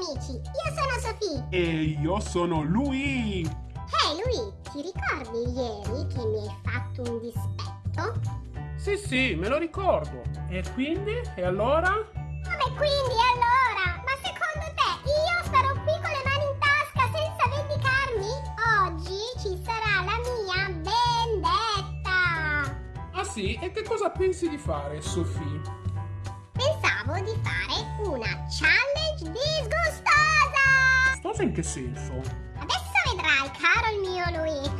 amici, io sono Sofì. E io sono lui. Ehi hey, ti ricordi ieri che mi hai fatto un dispetto? Sì, sì, me lo ricordo. E quindi? E allora? Come quindi e allora? Ma secondo te io starò qui con le mani in tasca senza vendicarmi? Oggi ci sarà la mia vendetta. Ah sì? E che cosa pensi di fare, Sofì? Pensavo di fare una challenge disgustosa. Disgustosa in che senso? vedrai, caro il mio Lui.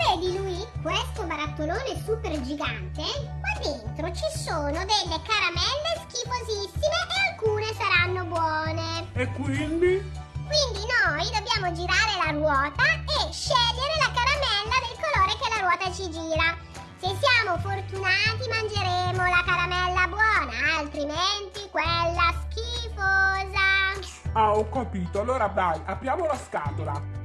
Vedi lui, questo barattolone super gigante, qua dentro ci sono delle caramelle schifosissime e alcune saranno buone. E quindi? Quindi noi dobbiamo girare la ruota e scegliere la caramella del colore che la ruota ci gira. Se siamo fortunati mangeremo la caramella buona, altrimenti quella schifosa. Ah, ho capito. Allora dai, apriamo la scatola.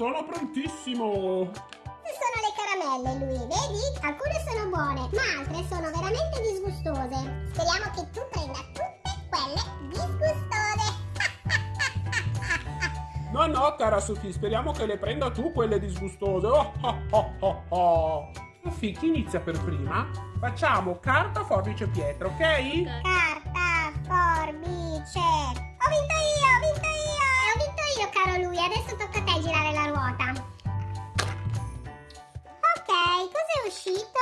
Sono prontissimo. Sono le caramelle, lui. Vedi? Alcune sono buone, ma altre sono veramente disgustose. Speriamo che tu prenda tutte quelle disgustose. no, no, cara Sofì, speriamo che le prenda tu quelle disgustose. Oh, oh, oh, oh, oh. Sofì, chi inizia per prima? Facciamo carta, forbice, pietra, ok? Carta, Adesso tocca a te girare la ruota. Ok, cos'è uscito?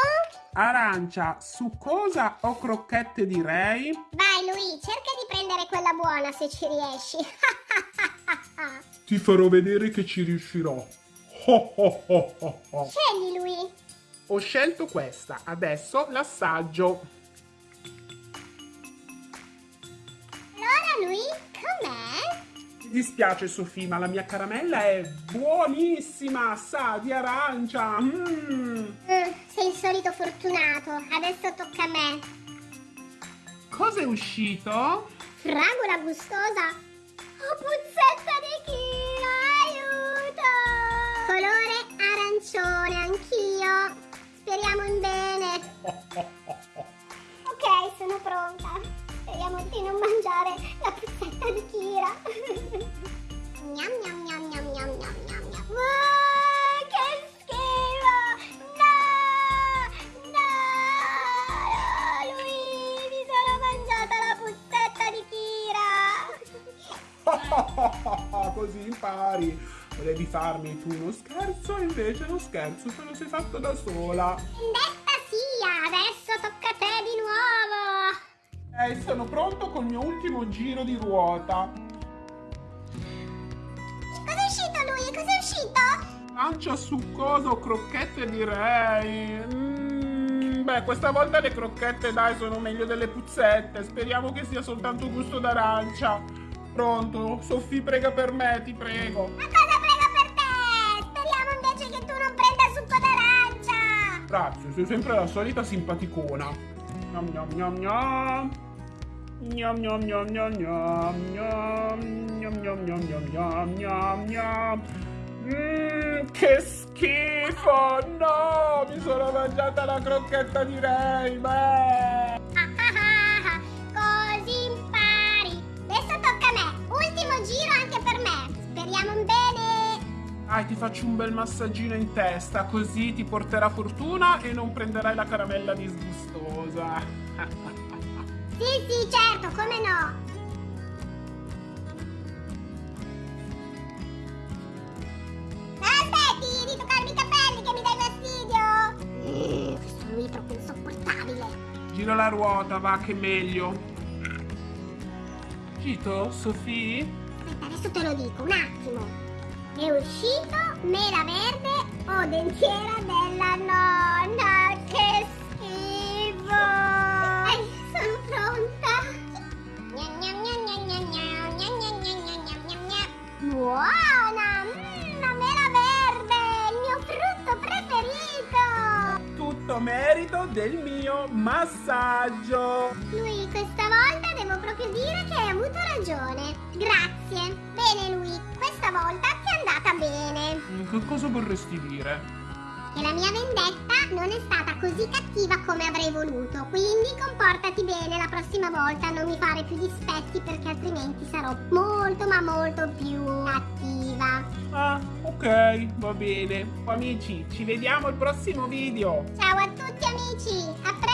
Arancia, su cosa o crocchette direi? Vai lui, cerca di prendere quella buona se ci riesci. Ti farò vedere che ci riuscirò. Oh, oh, oh, Scegli lui. Ho scelto questa, adesso l'assaggio. Allora lui, Mi dispiace Sofì, ma la mia caramella è buonissima, sa di arancia. Mm. Mm, sei il solito fortunato, adesso tocca a me. Cosa è uscito? Fragola gustosa. Oh, puzzetta di chilo, aiuto! Colore arancione, anch'io. Speriamo in bene. ok, sono pronta. Di non mangiare la puzzetta di Kira. gnam gnam gnam gnam gnam gnam gnam gnam. Wow, che schifo! No! No! Lui, mi sono mangiata la puzzetta di Kira! Così impari. Volevi farmi tu uno scherzo, invece lo scherzo te lo sei fatto da sola. Vendetta sia, adesso Eh, sono pronto col mio ultimo giro di ruota. Cos'è uscito lui? Cos'è uscito? Pancia succosa o crocchette direi. Mm, beh, questa volta le crocchette dai sono meglio delle puzzette. Speriamo che sia soltanto gusto d'arancia. Pronto? Sofì prega per me, ti prego. Ma cosa prega per te? Speriamo invece che tu non prenda succo d'arancia. Grazie, sei sempre la solita simpaticona. Gnam gnam gnam gnam. Gnam gnam gnam gnam gnam gnam gnam gnam gnam gnam gnam gnam Mmm, che schifo! No! Mi sono mangiata la crocchetta di Ray! Beh! Così impari! Adesso tocca a me! Ultimo giro anche per me! Speriamo bene! Dai, ti faccio un bel massaggino in testa, così ti porterà fortuna e non prenderai la caramella disgustosa. Sì, sì, certo, come no. Aspetti di toccarmi i capelli che mi dai fastidio. Eh, questo lui è proprio insopportabile. Gira la ruota, va, che meglio. Uscito, Sofì? Aspetta, adesso te lo dico, un attimo. È uscito mela verde o dentiera della Buona! Mm, la mela verde! Il mio frutto preferito! Tutto merito del mio massaggio. Lui, questa volta devo proprio dire che hai avuto ragione. Grazie. Bene, lui, questa volta ti è andata bene. Mm, Che cosa vorresti dire? E la mia vendetta non è stata così cattiva come avrei voluto. Quindi comportati bene la prossima volta, non mi fare più dispetti perché altrimenti sarò molto ma molto più attiva. Ah, ok, va bene. Amici, ci vediamo al prossimo video. Ciao a tutti amici, a presto!